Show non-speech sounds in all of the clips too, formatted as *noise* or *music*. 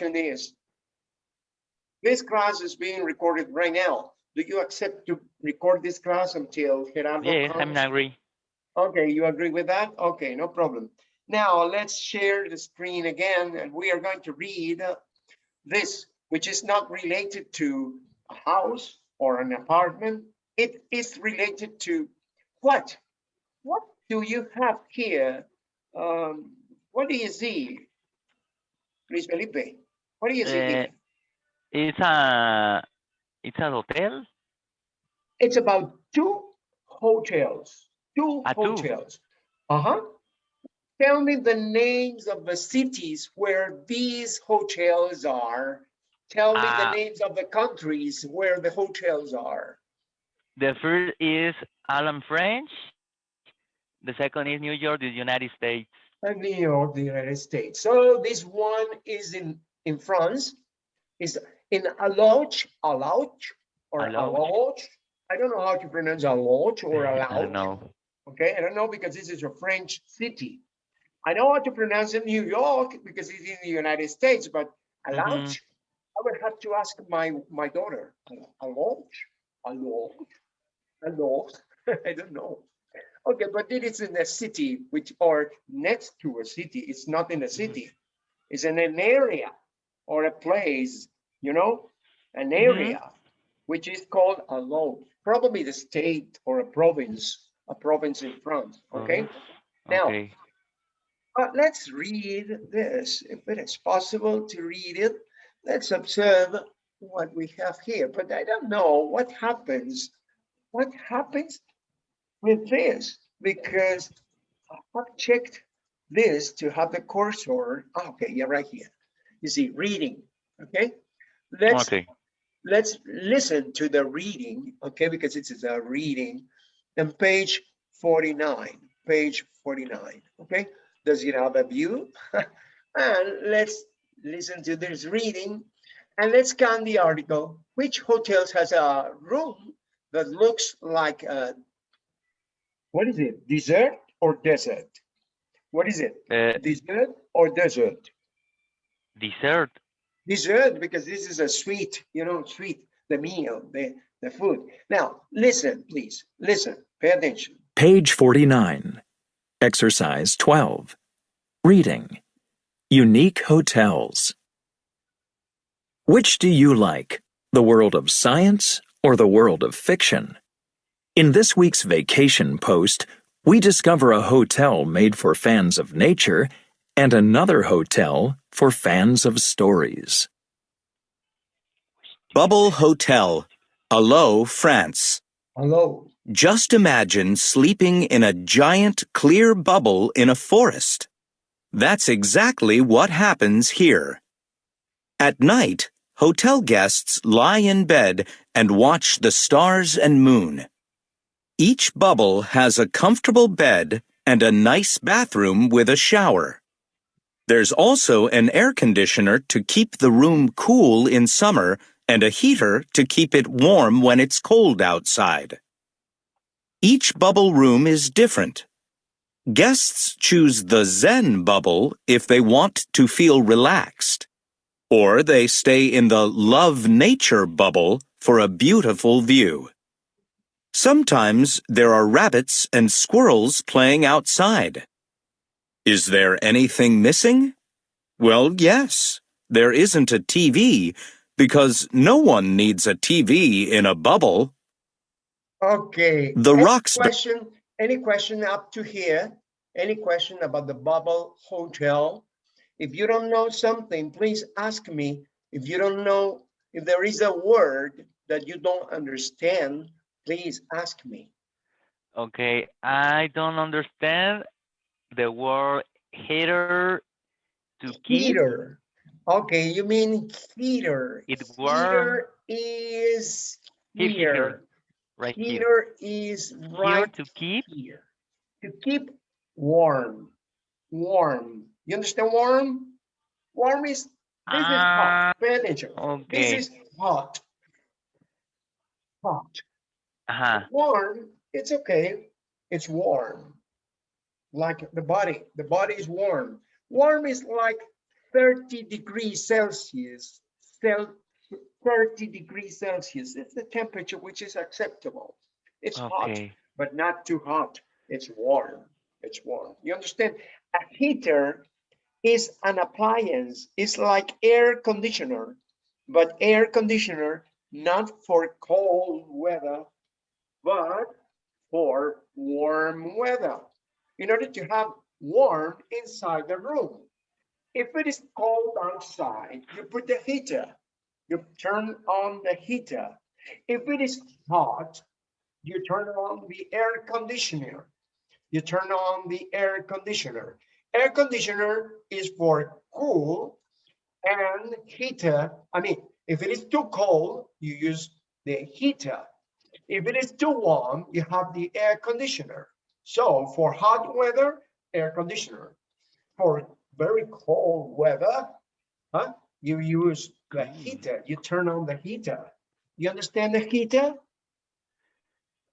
question is, this class is being recorded right now. Do you accept to record this class until Gerardo Yes, I'm comes? agree. Okay, you agree with that? Okay, no problem. Now let's share the screen again and we are going to read this, which is not related to a house or an apartment. It is related to what? What do you have here? Um, what do you see? Luis Felipe, what do you see here? Uh, It's a, it's a hotel. It's about two hotels, two Ah, two. hotels. Uh-huh. Tell me the names of the cities where these hotels are. Tell me the Ah. names of the countries where the hotels are. The first is Alan French. The second is New York, the United States. And New York, the United States. So this one is in, in France, is in Alloge, Alloge, or. Alloge. I don't know how to pronounce Alloge or *laughs* I Alloge. don't know. Okay, I don't know because this is a French city. I know how to pronounce it New York because it's in the United States, but Alloge, mm-hmm. I would have to ask my, my daughter. Alloge, Alloge, Alloge, *laughs* I don't know. Okay, but it is in a city which or next to a city. It's not in a mm-hmm. city. It's in an area or a place, you know, an area which is called a law, probably the state or a province, a province in France. Okay, Now- Okay. but let's read this if it is possible to read it. Let's observe what we have here, but I don't know what happens. What happens with this? Because I have checked this to have the cursor. Ah, Okay, yeah, right here. You see, reading. Okay, let's Okay. let's listen to the reading, okay, because it is a reading. on page 49, page 49, okay? Does it have a view? *laughs* and let's listen to this reading and let's scan the article. Which hotels has a room that looks like a, what is it, dessert or desert? What is it, Uh, dessert or desert? Dessert. dessert because this is a sweet, you know, sweet, the meal, the, the food. Now, listen, please, listen, pay attention. Page 49. Exercise 12. Reading. Unique hotels. Which do you like, the world of science or the world of fiction? In this week's vacation post, we discover a hotel made for fans of nature and another hotel for fans of stories. Bubble Hotel, Allo, France. Hello. Just imagine sleeping in a giant clear bubble in a forest. That's exactly what happens here. At night, hotel guests lie in bed and watch the stars and moon. Each bubble has a comfortable bed and a nice bathroom with a shower. There's also an air conditioner to keep the room cool in summer and a heater to keep it warm when it's cold outside. Each bubble room is different. Guests choose the Zen bubble if they want to feel relaxed, or they stay in the Love Nature bubble for a beautiful view. Sometimes there are rabbits and squirrels playing outside. Is there anything missing? Well, yes. There isn't a TV because no one needs a TV in a bubble. Okay. The any rocks- Question, any question up to here? Any question about the bubble hotel? If you don't know something, please ask me. If you don't know, if there is a word that you don't understand, please ask me. Okay. I don't understand the word heater to keep. Heater. Okay, you mean heater. It Heater is Here, here, here. Right here. Heater is Here right to keep. here. To keep warm, warm. You understand warm? Warm is, this is Ah, hot. Pay attention. This is hot. Hot. Uh-huh. Warm, it's okay. It's warm. Like the body, the body is warm. Warm is like 30 degrees Celsius, cel 30 degrees Celsius. It's the temperature which is acceptable. It's hot, but not too hot. It's warm. It's warm. You understand? A heater is an appliance. It's like air conditioner, but air conditioner not for cold weather, but for warm weather. In order to have warm inside the room. If it is cold outside, you put the heater. You turn on the heater. If it is hot, you turn on the air conditioner. You turn on the air conditioner. Air conditioner is for cool and heater. I mean, if it is too cold, you use the heater. If it is too warm, you have the air conditioner. So for hot weather, air conditioner. For very cold weather, huh? You use the heater. You turn on the heater. You understand the heater?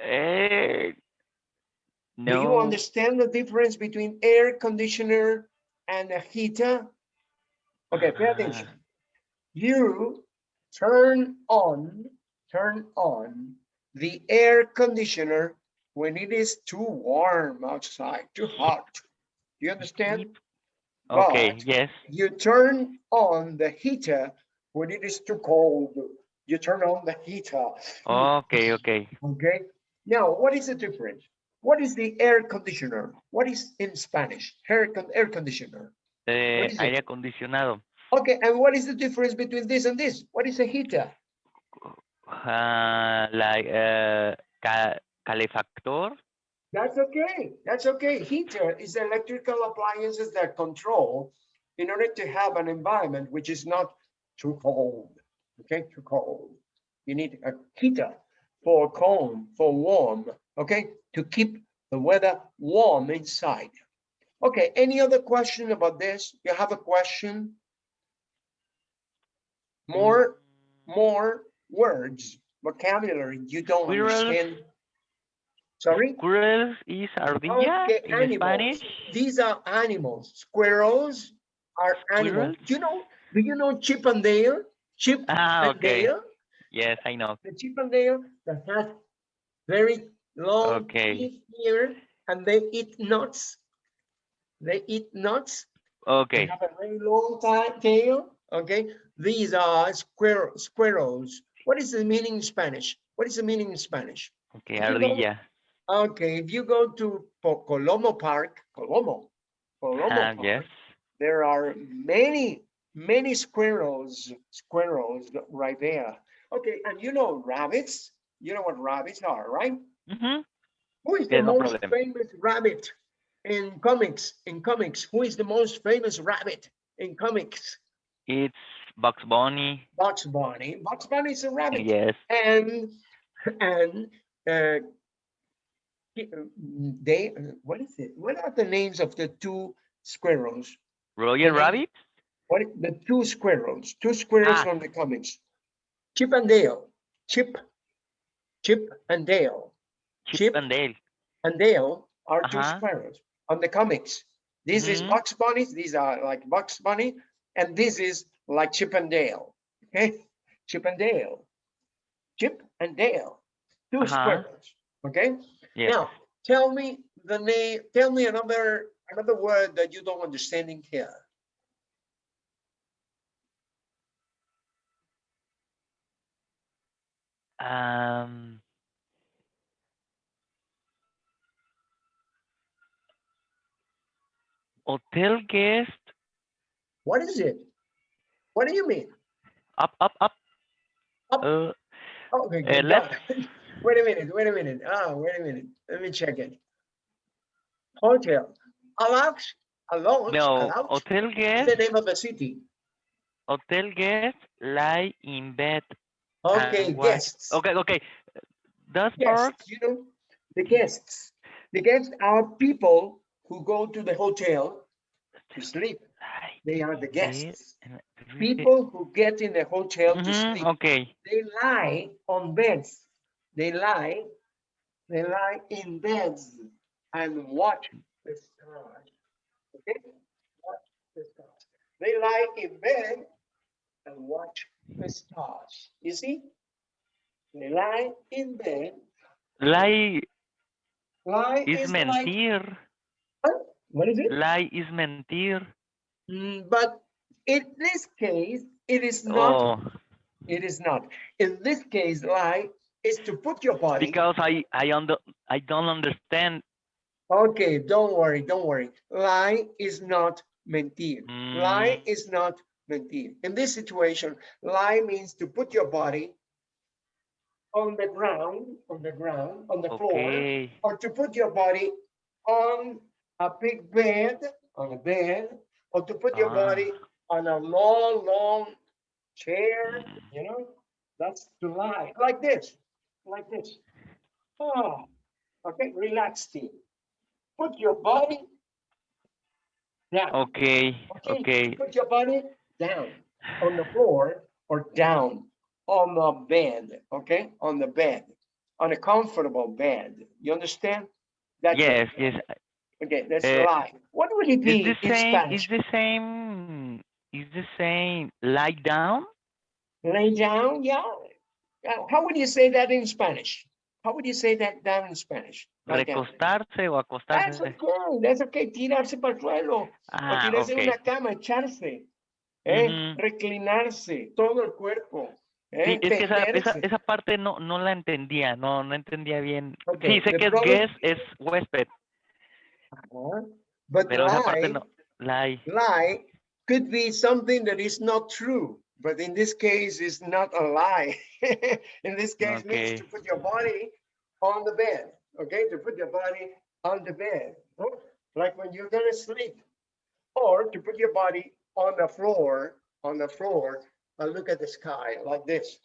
Eh, Do you understand the difference between air conditioner and a heater? Okay, pay attention. You turn on, turn on the air conditioner when it is too warm outside, too hot. Do you understand? Okay, but- yes. You turn on the heater when it is too cold. You turn on the heater. Okay, okay. Okay, now what is the difference? What is the air conditioner? What is in Spanish? Air, con- air conditioner. Eh, is it? aire acondicionado. Okay, and what is the difference between this and this? What is a heater? Ah, like uh, ca calefactor. That's okay, that's okay. Heater is electrical appliances that control in order to have an environment which is not too cold, okay, too cold. You need a heater for cold, for warm, okay, to keep the weather warm inside. Okay, any other question about this? You have a question? More, mm. more words, vocabulary you don't understand. Sorry? Squirrels is ardilla Okay, in animals. Spanish. These are animals. Squirrels are animals. Squirrels? Do you know, do you know Chip and Dale? Chip Ah, and okay. Dale? Yes, I know. The Chip and Dale that has very long Okay. here and they eat nuts. They eat nuts. They Okay. have a very long tail. Okay, these are squirrel squirrels. What is the meaning in Spanish? What is the meaning in Spanish? Okay, If you go- ardilla. Okay, if you go to Po- Colomo Park, Colomo, Colomo Ah, Park, yes. there are many, many squirrels, squirrels right there. Okay, and you know rabbits? You know what rabbits are, right? Mm-hmm. Who is the no most problem. famous rabbit in comics? In comics, who is the most famous rabbit in comics? It's Bugs Bunny. Bugs Bunny. Bugs Bunny is a rabbit. Yes. And and uh, they what is it? What are the names of the two squirrels? Roger. Rabbit. What i- the two squirrels? Two squirrels Ah. from the comics. Chip and Dale. Chip, Chip and Dale. Chip Chip and Dale. and Dale are two Uh-huh. squirrels on the comics. This is Mhm. Bugs Bunny. These are like Bugs Bunny, and this is like Chip and Dale. Okay, Chip and Dale. Chip and Dale. 2 Uh-huh. squirrels. Okay. Yes. Now, tell me the name. Tell me another another word that you don't understand in here. Um. Hotel guest. What is it? What do you mean? Up, up, up. Up. Uh, Okay, Uh, left. *laughs* Wait a minute, wait a minute. Ah, wait a minute. Let me check it. Hotel. Alex, Alonso, no, hotel guest. the name of the city. Hotel guest lie in bed. Okay, guests. Okay, okay. Does park? You know, the guests. The guests are people who go to the hotel to sleep. They are the guests. and read it. People who get in the hotel to Mhm, sleep. Okay. They lie on beds. They lie, they lie in beds and watch the stars. Okay? Watch the stars. They lie in bed and watch the stars. You see? They lie in bed. Lie Lie is is like, mentir. what is it? Lie is mentir. Mm, But in this case, it is not, Oh, it is not. In this case, lie is to put your body. because I I under I don't understand. Okay, don't worry, don't worry. Lie is not mentir. Lie Mm. is not mentir. In this situation, lie means to put your body on the ground, on the ground, on the floor, or to put your body on a big bed, on a bed, or to put your Ah. body on a long, long chair, you know? That's to lie, like this, like this. Oh, okay, relax, team. Put your body down. Okay. Okay. Put your body down on the floor or down on the bed, okay? On the bed, on a comfortable bed. You understand? That's it. Yes. Yes. Okay, that's Uh, lie. What would it be Is the same? Is the same? Is the same? Lie down. Lay down, yeah. Uh, How would you say that in Spanish? How would you say that down in Spanish? Lie down. Recostarse o That's acostarse. okay, that's okay, tirarse para el suelo. O Ah, tirarse en okay. una cama, echarse, ¿eh? Ujú. reclinarse, todo el cuerpo. ¿eh? Sí, es que esa, esa, esa parte no, no la entendía, no, no entendía bien. Ok, Sí, sé the que es guest, es huésped, Ajá. But pero esa parte lie, no, lie. lie could be something that is not true, but in this case, it's not a lie. *laughs* In this case, means to put your body on the bed, okay? To put your body on the bed, like when you're gonna sleep. Or to put your body on the floor, on the floor, and look at the sky like this.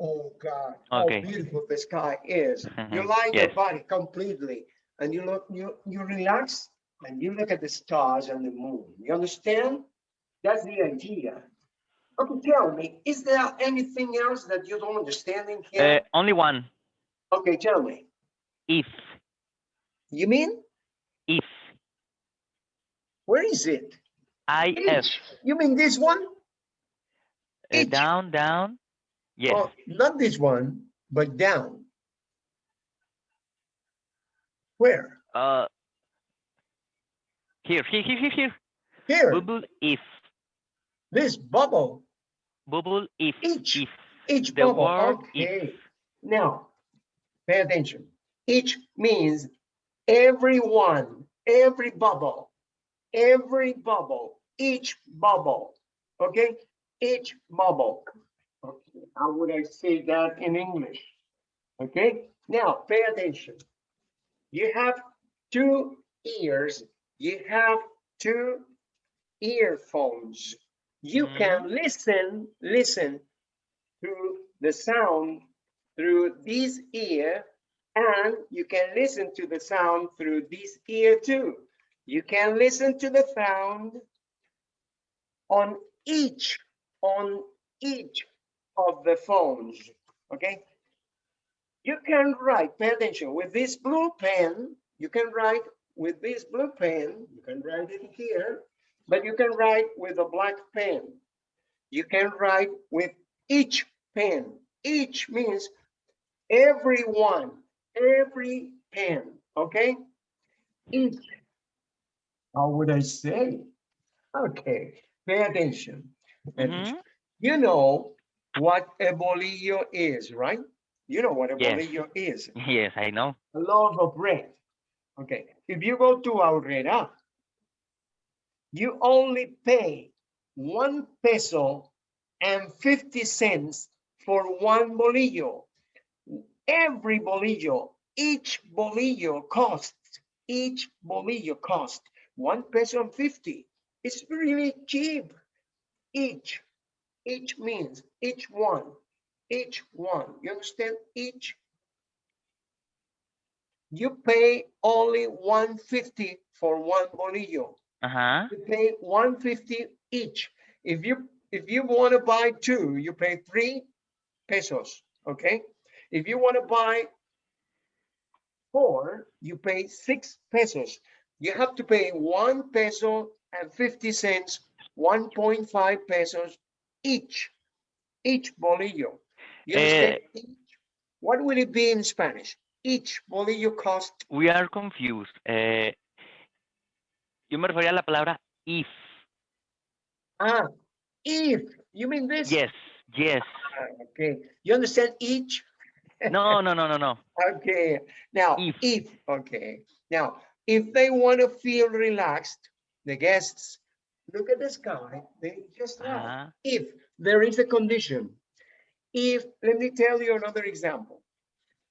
Oh God, how beautiful the sky is. *laughs* You lie your body completely and you look, you, you relax and you look at the stars and the moon. You understand? That's the idea. Okay, tell me, is there anything else that you don't understand in Uh, here? only one, Okay, tell me. if, You mean, if, where is it? if, You mean this one? uh, down, down, yes, Oh, Not this one, but down. Where? uh, here, here, here, here, here, Here, bubble, if, this bubble, bubble, if, Each. if, each the bubble. word Okay. if, Now, pay attention. Each means everyone, every bubble, every bubble, each bubble. Okay, each bubble. Okay, how would I say that in English? Okay, now pay attention. You have two ears, you have two earphones. You mm-hmm. can listen, listen to the sound through this ear and you can listen to the sound through this ear too. You can listen to the sound on each, on each of the phones, okay? You can write, pay attention, with this blue pen, you can write with this blue pen, you can write it here, but you can write with a black pen. You can write with each pen. Each means everyone, every pen, okay? Each. How would I say? Okay, pay attention. Attention. Mhm. You know what a bolillo is, right? You know what a Yes. bolillo is, *laughs* yes, I know, a loaf of bread. Okay, if you go to Aurrera, you only pay one peso and 50 cents for one bolillo. Every bolillo, each bolillo costs, each bolillo costs one peso and 50. It's really cheap. Each, each means each one, each one. You understand? Each. You pay only 150 for one bolillo uh-huh, you pay 150 each. If you if you want to buy two, you pay three pesos. Okay. If you want to buy four, you pay six pesos. You have to pay one peso and 50 cents 1.5 pesos each, each bolillo. You Eh, understand? Each. What will it be in Spanish? Each bolillo cost, We are confused. Eh, yo me refería a la palabra if. ah, if, you mean this? Yes, yes. Ah, Okay, you understand each? No, no, no, no, no. *laughs* Okay, now, If. if, okay, now, if they want to feel relaxed, the guests, look at the sky, they just laugh. Ajá. If there is a condition, if, let me tell you another example.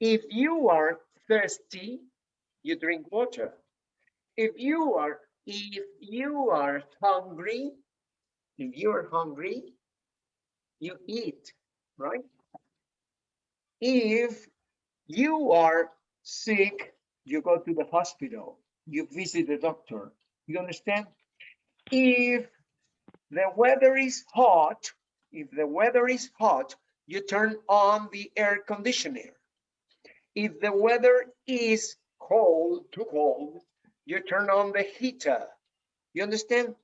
If you are thirsty, you drink water. If you are, if you are hungry, if you are hungry, you eat, right? If you are sick, you go to the hospital, you visit the doctor. You understand? If the weather is hot, if the weather is hot, you turn on the air conditioner. If the weather is cold, too cold, you turn on the heater. You understand?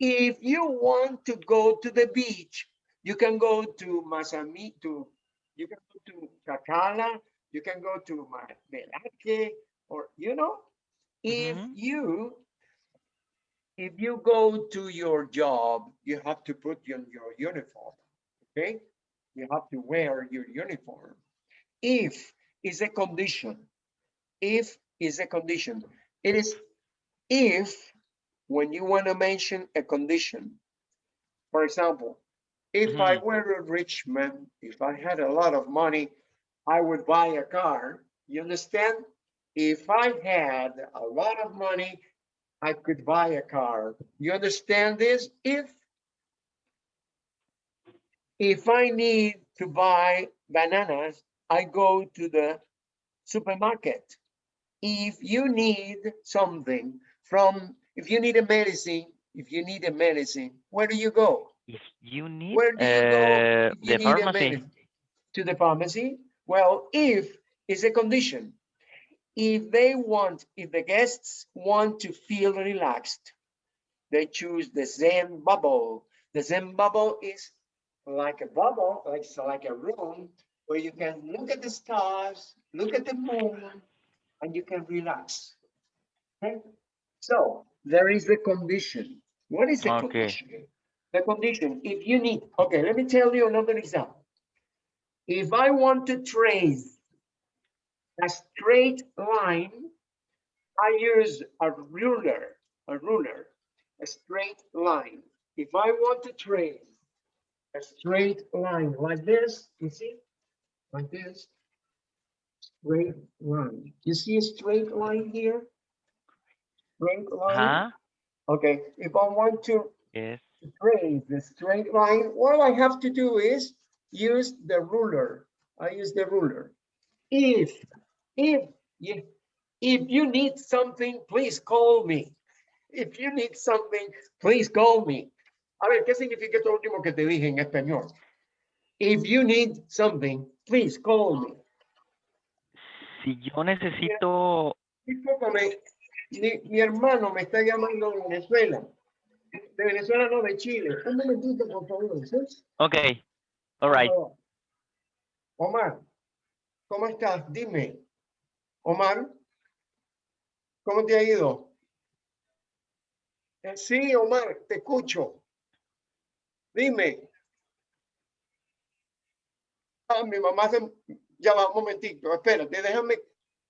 If you want to go to the beach, you can go to Masami, to, you can go to Chacala, you can go to Ma- or, you know, if Mhm. you, if you go to your job, you have to put on your uniform, okay? You have to wear your uniform. If is a condition, if is a condition, it is if when you want to mention a condition. For example, if I mm-hmm. were a rich man, if I had a lot of money, I would buy a car. You understand? If I had a lot of money, I could buy a car. You understand this? If if I need to buy bananas, I go to the supermarket. If you need something from, if you need a medicine, if you need a medicine, where do you go? If you need Where do you go? uh, if you the pharmacy. To the pharmacy? Well, if is a condition. If they want, if the guests want to feel relaxed, they choose the Zen bubble. The Zen bubble is like a bubble, like, like a room where you can look at the stars, look at the moon, and you can relax. Okay? So there is the condition. What is the Okay. condition? The condition, if you need, okay, let me tell you another example. If I want to trace a straight line, I use a ruler, a ruler, a straight line. If I want to trace a straight line like this, you see, like this, straight line. You see a straight line here? Straight line. Ajá. Okay, if I want to Yes. trace the straight line, all I have to do is use the ruler. I use the ruler. If, if, you- if you need something, please call me. If you need something, please call me. A ver, ¿qué significa esto último que te dije en español? If you need something, please call me. Si yo necesito, mi, mi hermano me está llamando de Venezuela. De Venezuela, no, de Chile. Un momentito, por favor. ¿sí? okay, all right. Omar, ¿cómo estás? Dime. Omar, ¿cómo te ha ido? Eh, sí, Omar, te escucho. Dime. Ah, mi mamá se... Ya va, un momentito, espérate, déjame,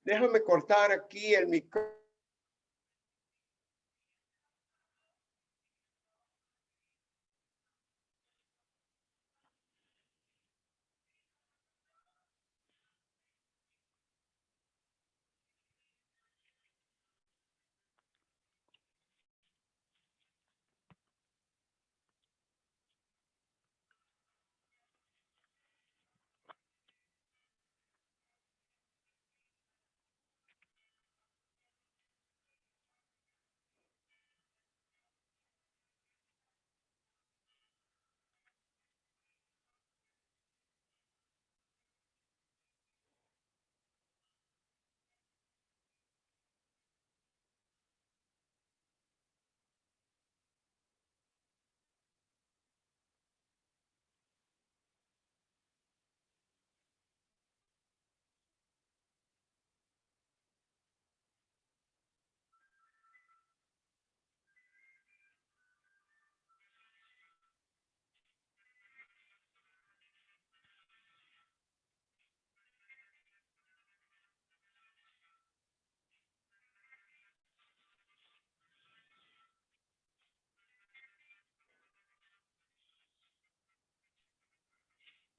déjame cortar aquí el micrófono.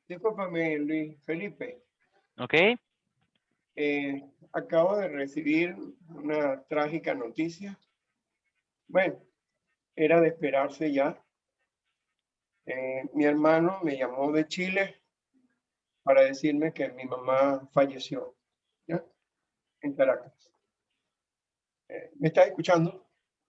Discúlpame, Luis Felipe. ¿Ok? eh, acabo de recibir una trágica noticia. Bueno, era de esperarse ya. Eh, mi hermano me llamó de Chile para decirme que mi mamá falleció, ¿ya? En Caracas. Eh, ¿Me estás escuchando?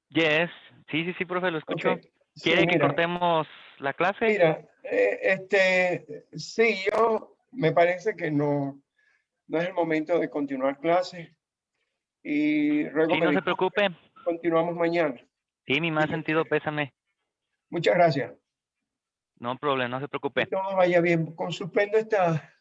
Yes. Sí, sí, sí, profe, lo escucho. Ok. Sí, ¿Quiere que cortemos la clase? Mira, eh, este, sí, yo me parece que no, no es el momento de continuar clases y ruego Sí, no se preocupe. continuamos mañana. Sí, mi más sentido pésame. Muchas gracias. No problema, no se preocupe. Que todo vaya bien. Con suspendo esta,